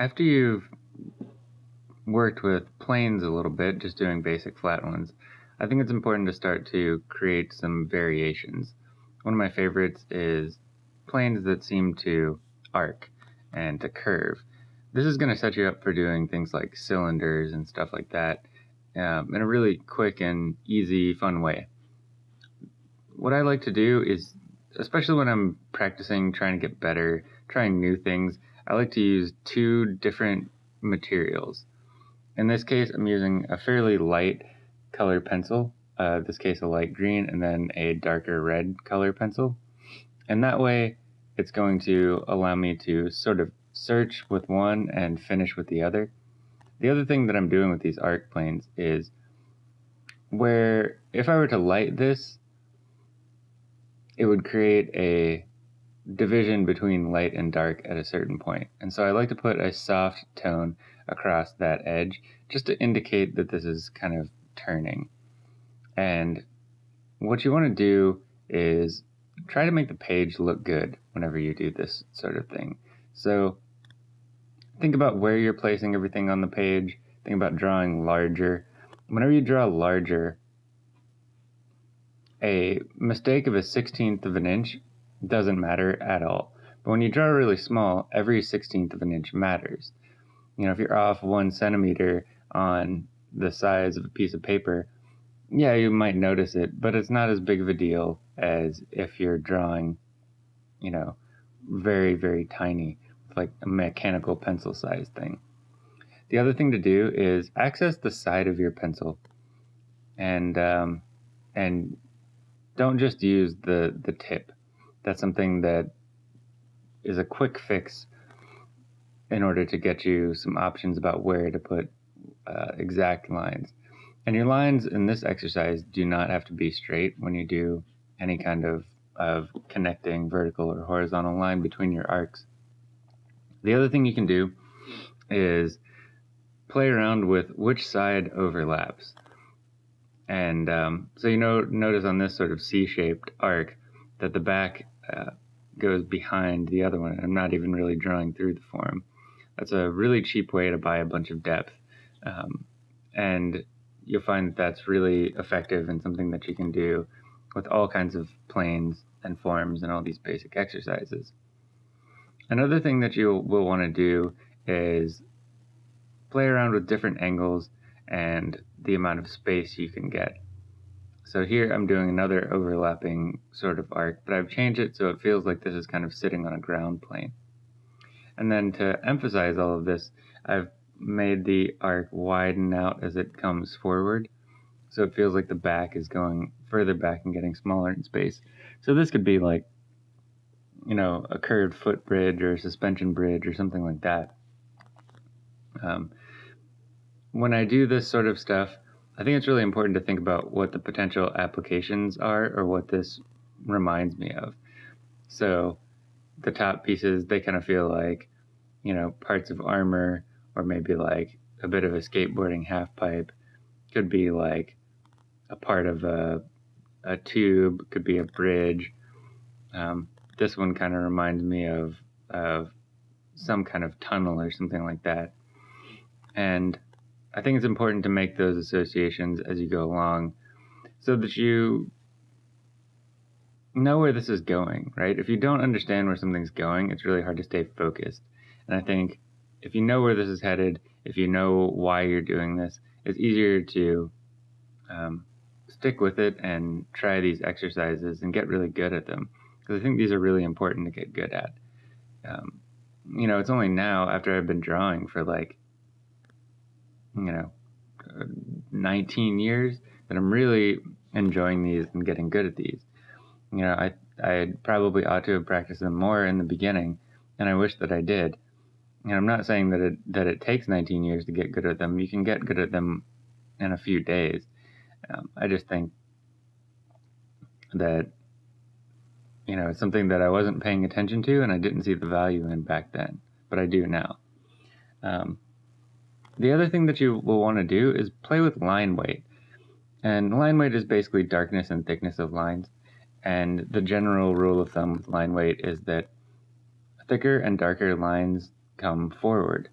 after you've worked with planes a little bit, just doing basic flat ones, I think it's important to start to create some variations. One of my favorites is planes that seem to arc and to curve. This is going to set you up for doing things like cylinders and stuff like that um, in a really quick and easy, fun way. What I like to do is, especially when I'm practicing, trying to get better, trying new things, I like to use two different materials. In this case, I'm using a fairly light color pencil, uh, this case a light green, and then a darker red color pencil. And that way, it's going to allow me to sort of search with one and finish with the other. The other thing that I'm doing with these arc planes is where if I were to light this, it would create a division between light and dark at a certain point. And so I like to put a soft tone across that edge just to indicate that this is kind of turning. And what you want to do is try to make the page look good whenever you do this sort of thing. So think about where you're placing everything on the page. Think about drawing larger. Whenever you draw larger, a mistake of a sixteenth of an inch doesn't matter at all. But when you draw really small, every sixteenth of an inch matters. You know, if you're off one centimeter on the size of a piece of paper, yeah, you might notice it, but it's not as big of a deal as if you're drawing, you know, very, very tiny like a mechanical pencil size thing. The other thing to do is access the side of your pencil, and um, and don't just use the the tip. That's something that is a quick fix in order to get you some options about where to put uh, exact lines. And your lines in this exercise do not have to be straight when you do any kind of, of connecting vertical or horizontal line between your arcs. The other thing you can do is play around with which side overlaps. And um, so you know, notice on this sort of C-shaped arc that the back uh, goes behind the other one. I'm not even really drawing through the form. That's a really cheap way to buy a bunch of depth. Um, and you'll find that that's really effective and something that you can do with all kinds of planes and forms and all these basic exercises. Another thing that you will want to do is play around with different angles and the amount of space you can get. So here I'm doing another overlapping sort of arc, but I've changed it so it feels like this is kind of sitting on a ground plane. And then to emphasize all of this, I've made the arc widen out as it comes forward. So it feels like the back is going further back and getting smaller in space. So this could be like you know, a curved footbridge or a suspension bridge or something like that. Um, when I do this sort of stuff, I think it's really important to think about what the potential applications are or what this reminds me of. So the top pieces, they kind of feel like, you know, parts of armor or maybe like a bit of a skateboarding half pipe. Could be like a part of a, a tube, could be a bridge. Um, this one kind of reminds me of of some kind of tunnel or something like that. And I think it's important to make those associations as you go along so that you know where this is going, right? If you don't understand where something's going, it's really hard to stay focused. And I think if you know where this is headed, if you know why you're doing this, it's easier to um, stick with it and try these exercises and get really good at them because I think these are really important to get good at. Um, you know, it's only now after I've been drawing for like, you know, 19 years that I'm really enjoying these and getting good at these. You know, I I probably ought to have practiced them more in the beginning, and I wish that I did. And I'm not saying that it that it takes 19 years to get good at them. You can get good at them in a few days. Um, I just think that you know, it's something that I wasn't paying attention to and I didn't see the value in back then, but I do now. Um, the other thing that you will want to do is play with line weight. And line weight is basically darkness and thickness of lines. And the general rule of thumb with line weight is that thicker and darker lines come forward.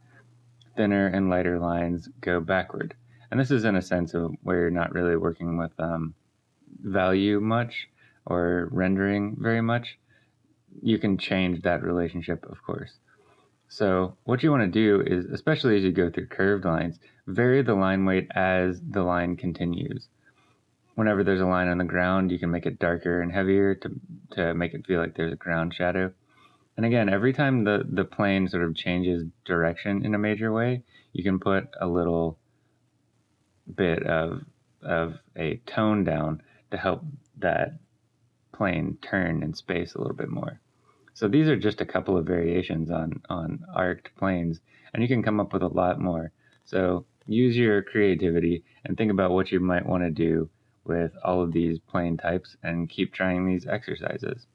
thinner and lighter lines go backward. And this is in a sense of where you're not really working with um, value much or rendering very much. You can change that relationship, of course. So what you want to do is, especially as you go through curved lines, vary the line weight as the line continues. Whenever there's a line on the ground, you can make it darker and heavier to, to make it feel like there's a ground shadow. And again, every time the, the plane sort of changes direction in a major way, you can put a little bit of, of a tone down to help that plane turn in space a little bit more. So these are just a couple of variations on, on arced planes, and you can come up with a lot more. So use your creativity and think about what you might want to do with all of these plane types and keep trying these exercises.